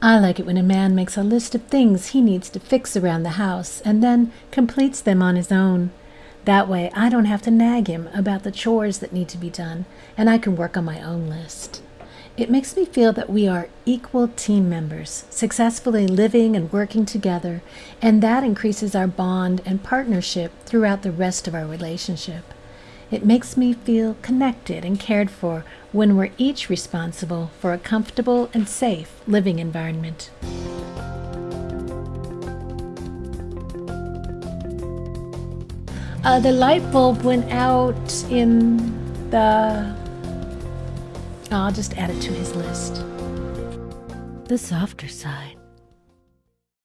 I like it when a man makes a list of things he needs to fix around the house and then completes them on his own. That way, I don't have to nag him about the chores that need to be done, and I can work on my own list. It makes me feel that we are equal team members, successfully living and working together, and that increases our bond and partnership throughout the rest of our relationship. It makes me feel connected and cared for when we're each responsible for a comfortable and safe living environment. Uh, the light bulb went out in the. I'll just add it to his list. The softer side.